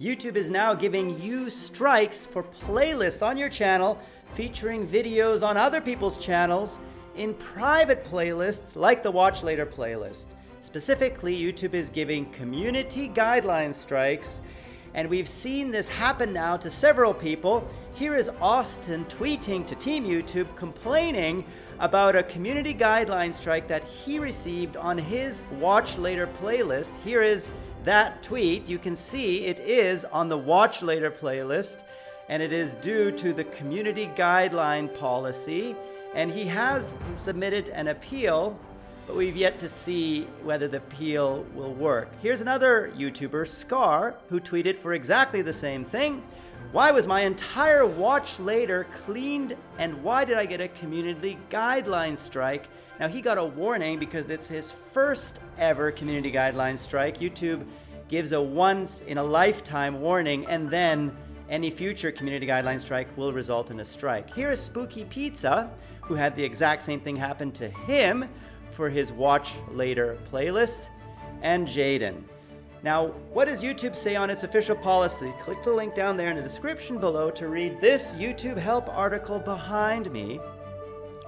YouTube is now giving you strikes for playlists on your channel featuring videos on other people's channels in private playlists like the Watch Later playlist. Specifically, YouTube is giving community guideline strikes, and we've seen this happen now to several people. Here is Austin tweeting to Team YouTube complaining about a community guideline strike that he received on his Watch Later playlist. Here is that tweet, you can see it is on the Watch Later playlist, and it is due to the community guideline policy. And he has submitted an appeal, but we've yet to see whether the appeal will work. Here's another YouTuber, Scar, who tweeted for exactly the same thing. Why was my entire watch later cleaned and why did I get a community guideline strike? Now he got a warning because it's his first ever community guideline strike. YouTube gives a once in a lifetime warning and then any future community guideline strike will result in a strike. Here is Spooky Pizza, who had the exact same thing happen to him for his Watch Later playlist, and Jaden. Now, what does YouTube say on its official policy? Click the link down there in the description below to read this YouTube help article behind me,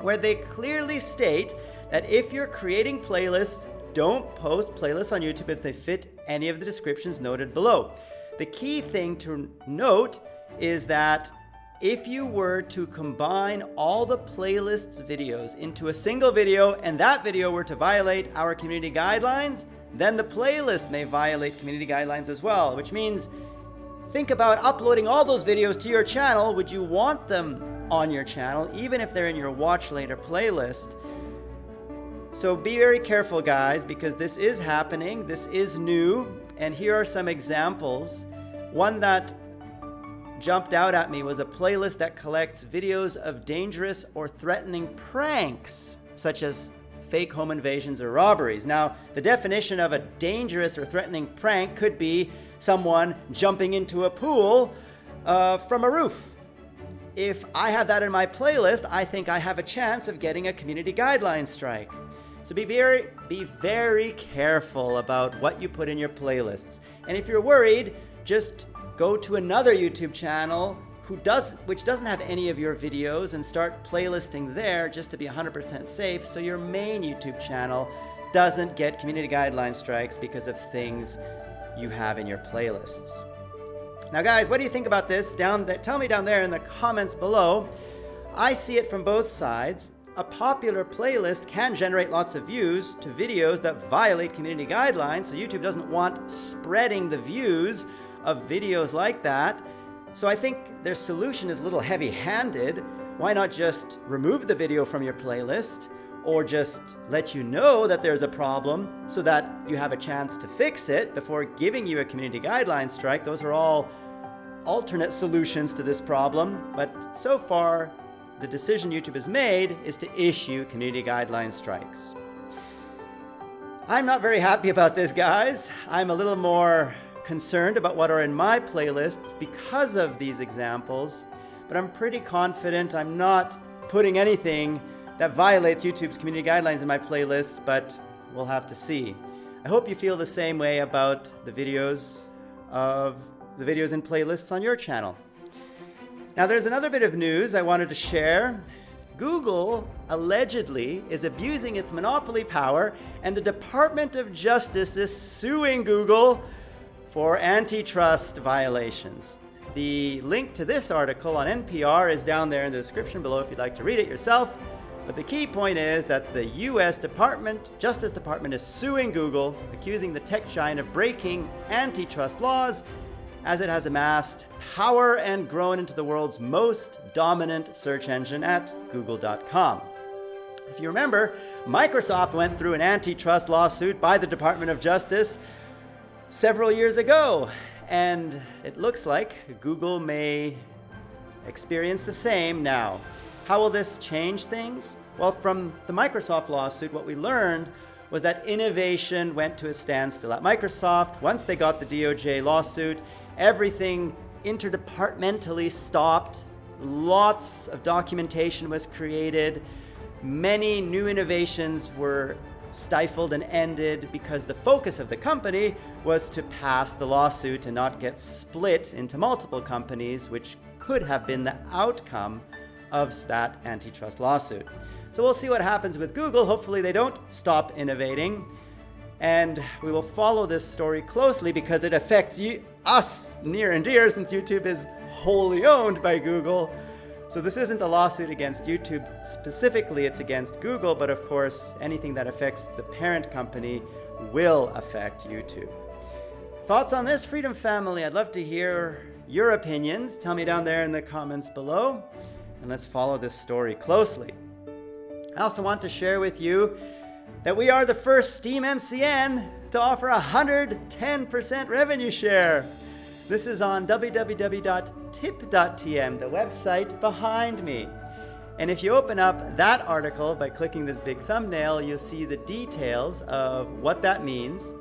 where they clearly state that if you're creating playlists, don't post playlists on YouTube if they fit any of the descriptions noted below. The key thing to note is that if you were to combine all the playlists videos into a single video and that video were to violate our community guidelines, then the playlist may violate community guidelines as well, which means think about uploading all those videos to your channel. Would you want them on your channel, even if they're in your watch later playlist? So be very careful, guys, because this is happening. This is new. And here are some examples. One that jumped out at me was a playlist that collects videos of dangerous or threatening pranks, such as fake home invasions or robberies. Now, the definition of a dangerous or threatening prank could be someone jumping into a pool uh, from a roof. If I have that in my playlist, I think I have a chance of getting a community guideline strike. So be very, be very careful about what you put in your playlists. And if you're worried, just go to another YouTube channel who does, which doesn't have any of your videos and start playlisting there just to be 100% safe so your main YouTube channel doesn't get community guideline strikes because of things you have in your playlists. Now guys, what do you think about this? Down there, tell me down there in the comments below. I see it from both sides a popular playlist can generate lots of views to videos that violate community guidelines, so YouTube doesn't want spreading the views of videos like that. So I think their solution is a little heavy-handed. Why not just remove the video from your playlist or just let you know that there's a problem so that you have a chance to fix it before giving you a community guideline strike. Those are all alternate solutions to this problem, but so far the decision YouTube has made is to issue community guideline strikes. I'm not very happy about this, guys. I'm a little more concerned about what are in my playlists because of these examples, but I'm pretty confident I'm not putting anything that violates YouTube's community guidelines in my playlists, but we'll have to see. I hope you feel the same way about the videos of the videos and playlists on your channel. Now there's another bit of news I wanted to share. Google allegedly is abusing its monopoly power and the Department of Justice is suing Google for antitrust violations. The link to this article on NPR is down there in the description below if you'd like to read it yourself. But the key point is that the US Department, Justice Department is suing Google, accusing the tech giant of breaking antitrust laws as it has amassed power and grown into the world's most dominant search engine at google.com. If you remember, Microsoft went through an antitrust lawsuit by the Department of Justice several years ago, and it looks like Google may experience the same now. How will this change things? Well, from the Microsoft lawsuit, what we learned was that innovation went to a standstill at Microsoft. Once they got the DOJ lawsuit, everything interdepartmentally stopped. Lots of documentation was created. Many new innovations were stifled and ended because the focus of the company was to pass the lawsuit and not get split into multiple companies, which could have been the outcome of that antitrust lawsuit. So we'll see what happens with Google. Hopefully they don't stop innovating. And we will follow this story closely because it affects you, us near and dear since YouTube is wholly owned by Google. So this isn't a lawsuit against YouTube specifically, it's against Google, but of course, anything that affects the parent company will affect YouTube. Thoughts on this, Freedom Family? I'd love to hear your opinions. Tell me down there in the comments below, and let's follow this story closely. I also want to share with you that we are the first Steam MCN to offer 110% revenue share. This is on www.tip.tm, the website behind me. And if you open up that article by clicking this big thumbnail, you'll see the details of what that means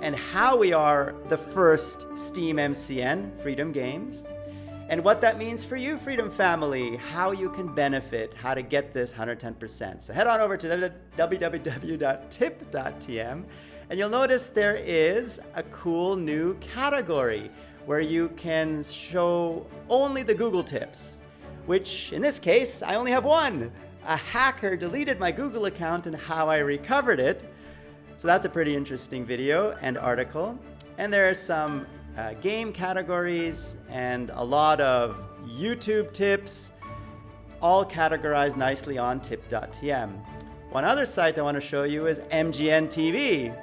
and how we are the first Steam MCN, Freedom Games, and what that means for you, Freedom Family, how you can benefit, how to get this 110%. So head on over to www.tip.tm and you'll notice there is a cool new category where you can show only the Google tips, which in this case, I only have one. A hacker deleted my Google account and how I recovered it. So that's a pretty interesting video and article. And there are some uh, game categories and a lot of YouTube tips, all categorized nicely on tip.tm. One other site I want to show you is MGN TV,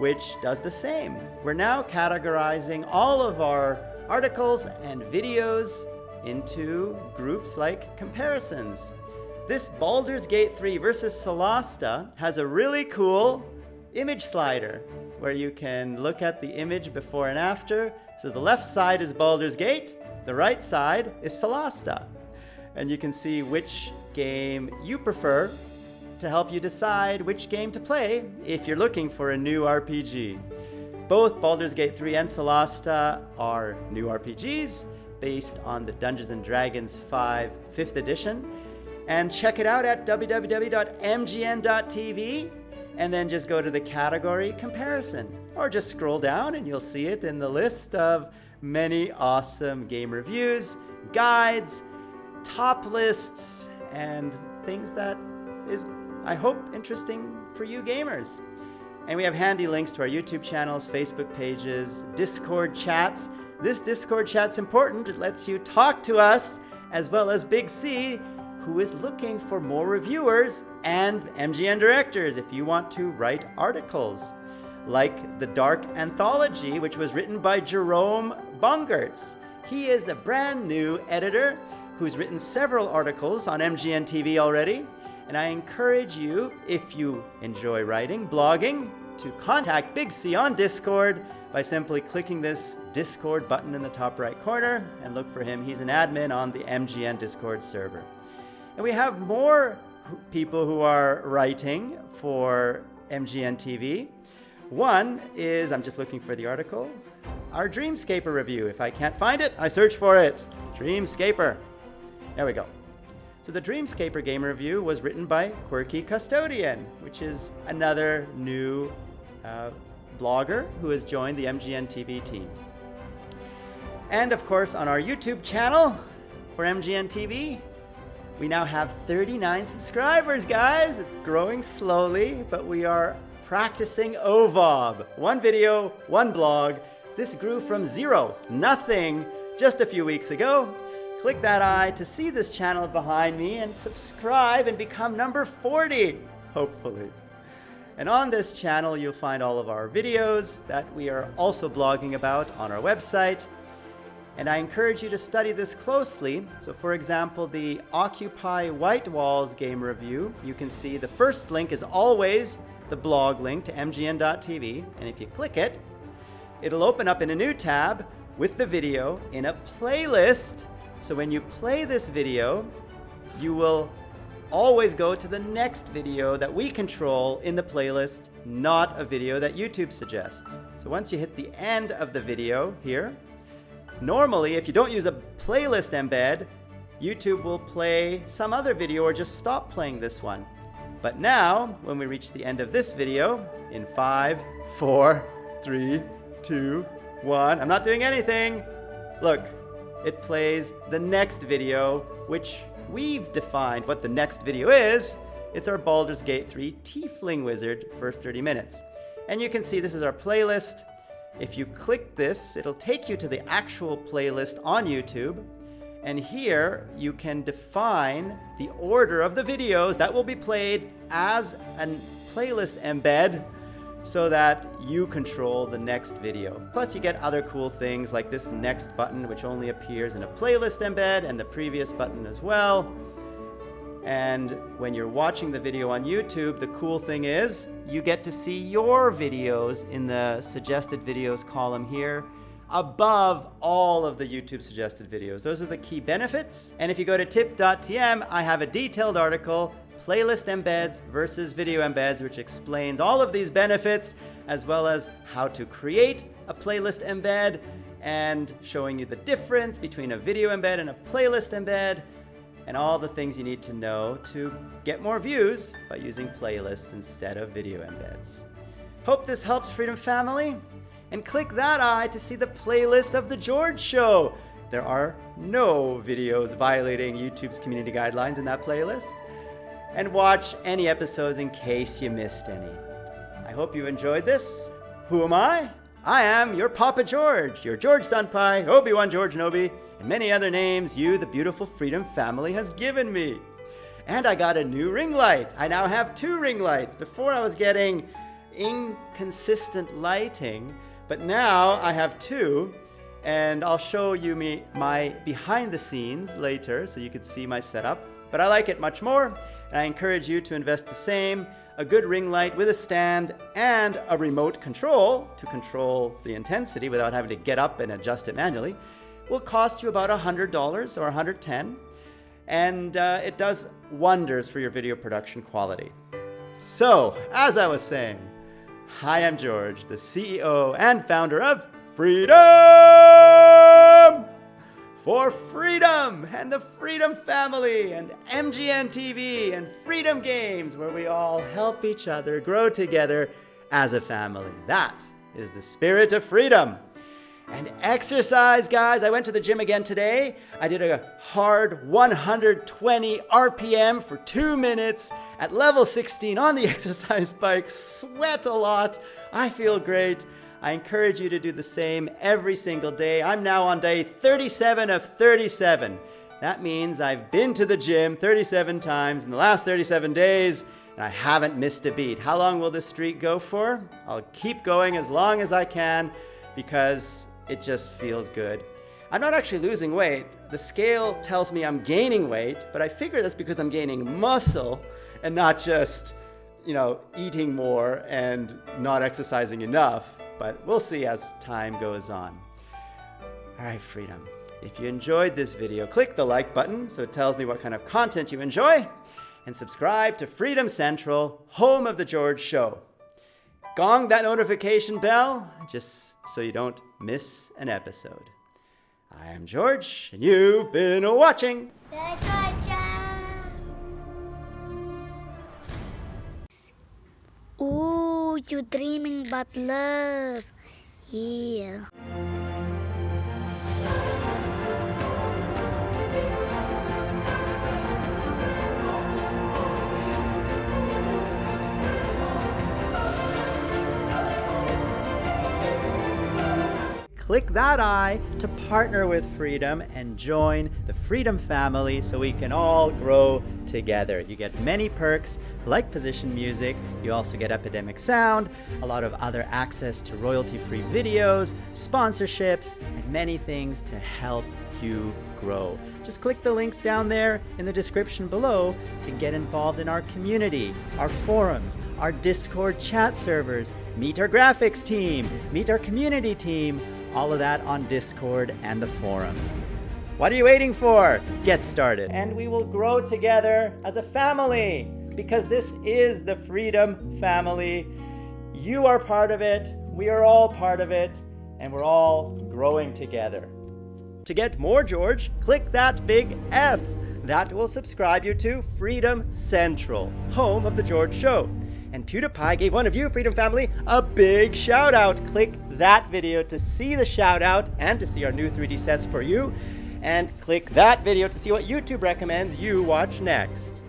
which does the same. We're now categorizing all of our articles and videos into groups like comparisons. This Baldur's Gate 3 versus Solasta has a really cool image slider where you can look at the image before and after. So the left side is Baldur's Gate, the right side is Solasta. And you can see which game you prefer to help you decide which game to play if you're looking for a new RPG. Both Baldur's Gate 3 and Solasta are new RPGs based on the Dungeons & Dragons 5 5th edition. And check it out at www.mgn.tv and then just go to the category comparison or just scroll down and you'll see it in the list of many awesome game reviews, guides, top lists, and things that is, I hope, interesting for you gamers. And we have handy links to our YouTube channels, Facebook pages, Discord chats. This Discord chat's important. It lets you talk to us as well as Big C, who is looking for more reviewers and MGN directors if you want to write articles. Like The Dark Anthology, which was written by Jerome Bongertz. He is a brand new editor who's written several articles on MGN TV already. And I encourage you, if you enjoy writing, blogging, to contact Big C on Discord by simply clicking this Discord button in the top right corner and look for him. He's an admin on the MGN Discord server. And we have more people who are writing for MGN TV. One is, I'm just looking for the article, our Dreamscaper review. If I can't find it, I search for it. Dreamscaper. There we go. So the Dreamscaper game review was written by Quirky Custodian, which is another new uh, blogger who has joined the MGN TV team. And of course, on our YouTube channel for MGN TV, we now have 39 subscribers, guys. It's growing slowly, but we are practicing OVOB. One video, one blog. This grew from zero, nothing, just a few weeks ago. Click that eye to see this channel behind me and subscribe and become number 40, hopefully. And on this channel, you'll find all of our videos that we are also blogging about on our website. And I encourage you to study this closely. So for example, the Occupy White Walls game review, you can see the first link is always the blog link to mgn.tv. And if you click it, it'll open up in a new tab with the video in a playlist. So when you play this video, you will always go to the next video that we control in the playlist, not a video that YouTube suggests. So once you hit the end of the video here, Normally, if you don't use a playlist embed, YouTube will play some other video or just stop playing this one. But now, when we reach the end of this video, in five, four, three, two, one. I'm not doing anything. Look, it plays the next video, which we've defined what the next video is. It's our Baldur's Gate 3 Tiefling Wizard first 30 minutes. And you can see this is our playlist. If you click this, it'll take you to the actual playlist on YouTube. And here you can define the order of the videos that will be played as a playlist embed so that you control the next video. Plus you get other cool things like this next button which only appears in a playlist embed and the previous button as well. And when you're watching the video on YouTube, the cool thing is you get to see your videos in the suggested videos column here above all of the YouTube suggested videos. Those are the key benefits. And if you go to tip.tm, I have a detailed article, playlist embeds versus video embeds, which explains all of these benefits, as well as how to create a playlist embed and showing you the difference between a video embed and a playlist embed and all the things you need to know to get more views by using playlists instead of video embeds. Hope this helps Freedom Family, and click that eye to see the playlist of The George Show. There are no videos violating YouTube's community guidelines in that playlist. And watch any episodes in case you missed any. I hope you enjoyed this. Who am I? I am your Papa George, your George Senpai, Obi-Wan George Nobi, and many other names you, the beautiful Freedom family, has given me. And I got a new ring light. I now have two ring lights. Before I was getting inconsistent lighting, but now I have two, and I'll show you me my behind the scenes later so you can see my setup. But I like it much more, and I encourage you to invest the same. A good ring light with a stand and a remote control to control the intensity without having to get up and adjust it manually will cost you about $100 or 110, and uh, it does wonders for your video production quality. So, as I was saying, hi, I'm George, the CEO and founder of Freedom for Freedom and the Freedom Family and MGN TV and Freedom Games, where we all help each other grow together as a family. That is the spirit of freedom. And exercise, guys. I went to the gym again today. I did a hard 120 RPM for two minutes at level 16 on the exercise bike. Sweat a lot. I feel great. I encourage you to do the same every single day. I'm now on day 37 of 37. That means I've been to the gym 37 times in the last 37 days and I haven't missed a beat. How long will this streak go for? I'll keep going as long as I can because it just feels good. I'm not actually losing weight. The scale tells me I'm gaining weight, but I figure that's because I'm gaining muscle and not just, you know, eating more and not exercising enough. But we'll see as time goes on. All right, Freedom. If you enjoyed this video, click the like button so it tells me what kind of content you enjoy, and subscribe to Freedom Central, home of The George Show. Gong that notification bell just so you don't miss an episode. I am George, and you've been watching. Ooh, you're dreaming about love. Yeah. Click that eye to partner with Freedom and join the Freedom family so we can all grow together. You get many perks like position music, you also get Epidemic Sound, a lot of other access to royalty-free videos, sponsorships, and many things to help you grow. Just click the links down there in the description below to get involved in our community, our forums, our Discord chat servers, meet our graphics team, meet our community team, all of that on Discord and the forums. What are you waiting for? Get started. And we will grow together as a family because this is the Freedom Family. You are part of it, we are all part of it, and we're all growing together. To get more George, click that big F. That will subscribe you to Freedom Central, home of The George Show. And PewDiePie gave one of you, Freedom Family, a big shout out. Click that video to see the shout out and to see our new 3D sets for you. And click that video to see what YouTube recommends you watch next.